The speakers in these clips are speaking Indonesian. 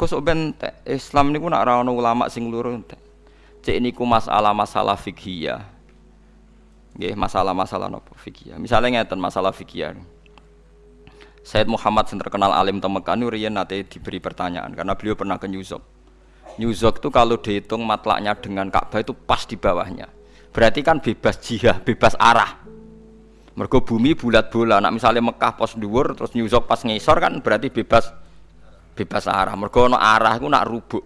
Gus ben Islam niku nak ora ana ulama sing loro entek. Cek niku masalah-masalah fikih. Nggih, masalah-masalah napa fikih. Misalnya ngeten masalah fikih. Said Muhammad yang terkenal alim Mekah riyen nate diberi pertanyaan karena beliau pernah ke New York. New York itu kalau dihitung matlaknya dengan Ka'bah itu pas di bawahnya. Berarti kan bebas jihah, bebas arah. Mergo bumi bulat bola. Nak misalnya Mekah pos dhuwur terus New York pas ngisor kan berarti bebas bebas arah. Mergo ana arah iku nak rubuk.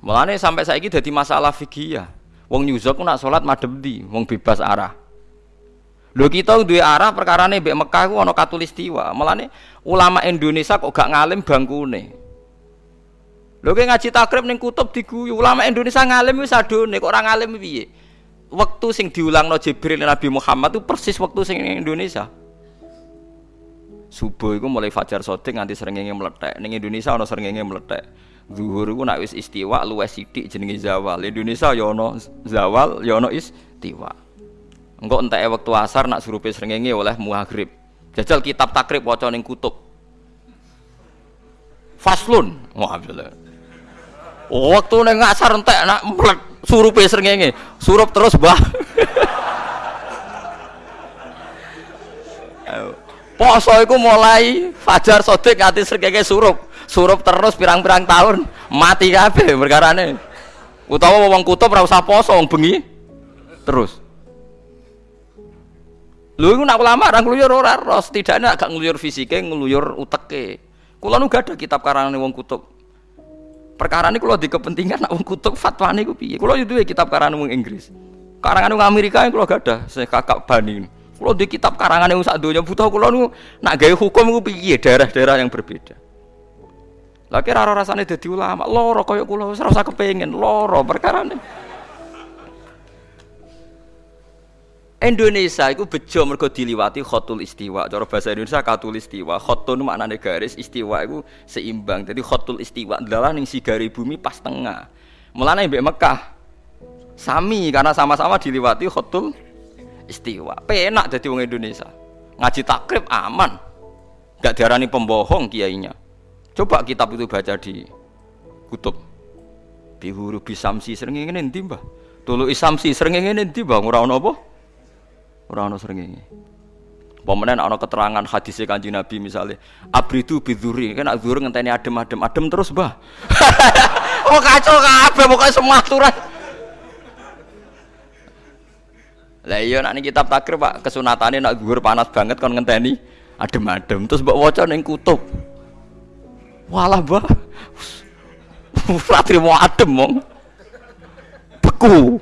Mulane sampai saiki dadi masalah fikih ya. Wong nyuzok nak salat madhep di, wong bebas arah. Lho kita duwe arah perkarane mbek Mekah ku ana katulistiwa. Mulane ulama Indonesia kok gak ngalim bangkune. Lho kowe ngaji takrib ning kutub diguyu. Ulama Indonesia ngalim wis adone kok ora ngalim piye? Waktu sing diulangno Jibril Nabi Muhammad itu persis waktu sing ning Indonesia. Subuh itu mulai fajar sodik nganti serengenge meletek. Ning Indonesia ana serengenge meletek. Zuhur iku nak wis istiwa luwes sithik jenenge zawal. Indonesia ya ana zawal, ya ana istiwa. Engko entek wektu asar nak surupe srengenge oleh maghrib. Jajal kitab takrib waca ning kutub. Faslun. Wah, oh, waktu ning asar entek nak mlek surupe srengenge. Surup terus, Mbah. Poso iku mulai fajar sodik nganti srengenge surup surup terus pirang-pirang tahun mati kabeh perkarane utawa wong kutub ora usah poso wong bengi terus Lho iku nak ulama ora ngluyur ora ros, tidakne agak ngluyur fisike, ngluyur uteke. Kula nu gak ada kitab karangane wong kutub. Perkara ini kalau di kepentingan nak wong kutub fatwane iku piye? Duwe kitab karangane wong Inggris. Karangane wong Amerika kula gak ada, saya kakak bani. Kula di kitab karangane wong sak donya butuh kula nu nak gawe hukum iku piye daerah-daerah yang berbeda. Lah kira ora rasane dadi ulama, loro kaya kula wis ora usah kepengin, loro perkarane. Indonesia itu bejo mergo diliwati khotul istiwa. Cara bahasa Indonesia katul istiwa. Khotun maknane garis, istiwa itu seimbang. Jadi khotul istiwa adalah ning sigari bumi pas tengah. Mulane mbek Mekah sami karena sama-sama diliwati khotul istiwa. Penak dadi wong Indonesia. Ngaji takrib aman. Gak diarani pembohong kiainya. Coba kitab itu baca di kutub. Bihuru bisamsi sering ingin nanti mbah. Tulu isamsi sering ingin nanti mbah. Ono apa? Ono sering ingin. Pemenang ono keterangan hadisnya kanji Nabi misalnya abridu biduri kan zuhur ngenteni adem adem adem terus bah. oh kacau kabeh pokoknya semua aturan. Lah iya nak kitab takir Pak kesunatane nak zuhur panas banget kon ngenteni adem-adem terus mbok waca ning kutub. Walah, Mbah. Ora mau adem mong. Beku.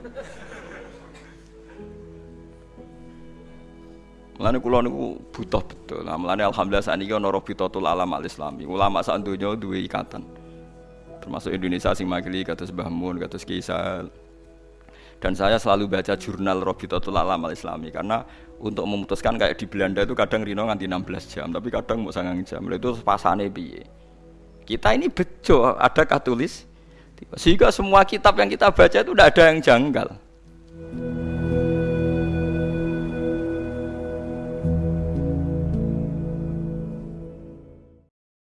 Mulane kula niku butuh betul. Nah, mulane alhamdulillah saniki ana Rabitatul Alam Al Islami. Ulama sak donya duwe ikatan. Termasuk Indonesia sing makili kados Mbah Mun, kados Kisal. Dan saya selalu baca jurnal Rabitatul Alam Al Islami karena untuk memutuskan kayak di Belanda itu kadang Rino nganti 16 jam, tapi kadang mau sangang jam. Itu pasane piye. Kita ini bejo, ada katulis. Sehingga semua kitab yang kita baca itu tidak ada yang janggal.